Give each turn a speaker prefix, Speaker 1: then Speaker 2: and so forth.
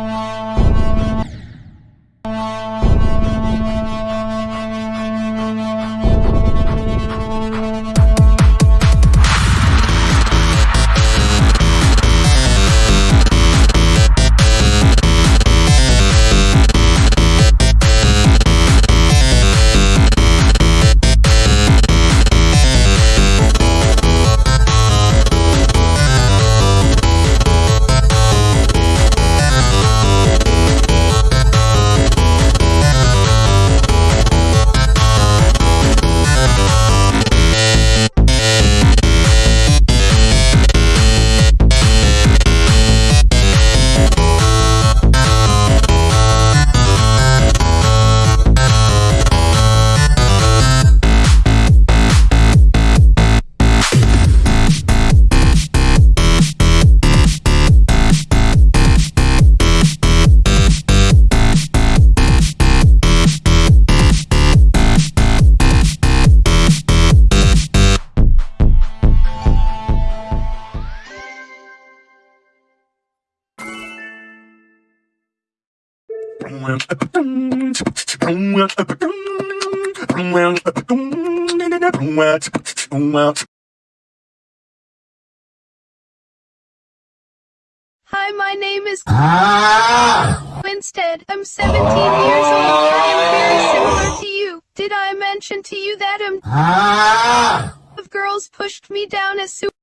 Speaker 1: you Hi, my name is Instead, I'm 17 years old. I am very similar to you. Did I mention to you that I'm ah! of girls pushed me down as soon